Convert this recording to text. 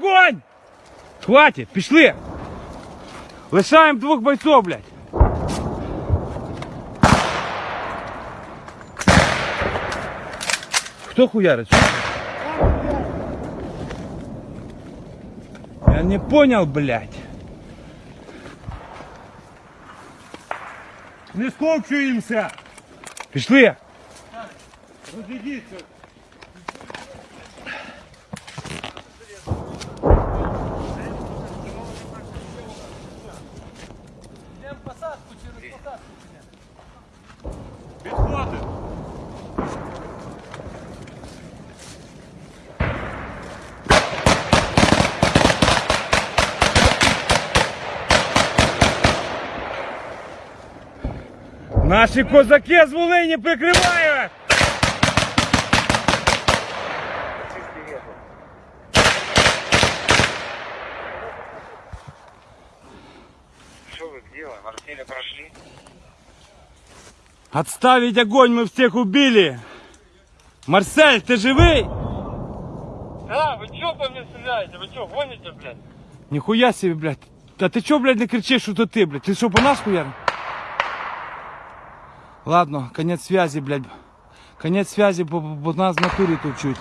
огонь! Хватит, пішли! Лишаємо двох бойців, блядь. Хто хуярить? Що? Я не понял, блядь. Не скопчуємося! Пішли! Розійдіться! Підходить! Наші козаки з Волині прикривають! делаем? Артели прошли? Отставить огонь, мы всех убили! Марсель, ты живый? А, ви чого по мені стріляєте? Ви чого, гоните, блядь? Нихуя себе, блядь. А ты чё, блядь, не кричишь, что это ты, блядь? Ты что, по нас хуяр? Ладно, конец связи, блядь. Конец связи, по, по, по нас в натуре тут чуть.